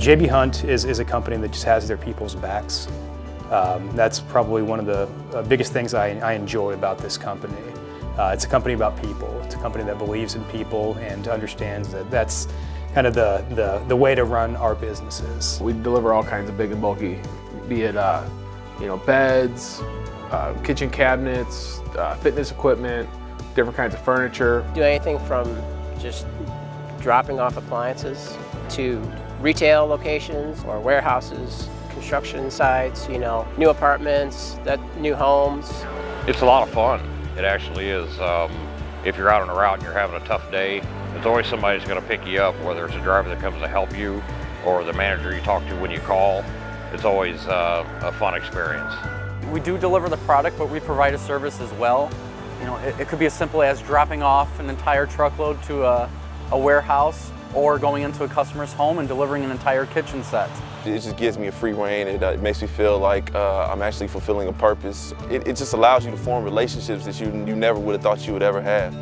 JB Hunt is, is a company that just has their people's backs. Um, that's probably one of the uh, biggest things I, I, enjoy about this company. Uh, it's a company about people. It's a company that believes in people and understands that that's kind of the, the, the way to run our businesses. We deliver all kinds of big and bulky, be it uh, you know beds, uh, kitchen cabinets, uh, fitness equipment, different kinds of furniture. Do anything from just dropping off appliances to retail locations or warehouses, construction sites, you know, new apartments, that new homes. It's a lot of fun. It actually is. Um, if you're out on a route and you're having a tough day, there's always somebody who's going to pick you up, whether it's a driver that comes to help you or the manager you talk to when you call. It's always uh, a fun experience. We do deliver the product, but we provide a service as well. You know, it, it could be as simple as dropping off an entire truckload to a, a warehouse or going into a customer's home and delivering an entire kitchen set. It just gives me a free rein. It, uh, it makes me feel like uh, I'm actually fulfilling a purpose. It, it just allows you to form relationships that you, you never would have thought you would ever have.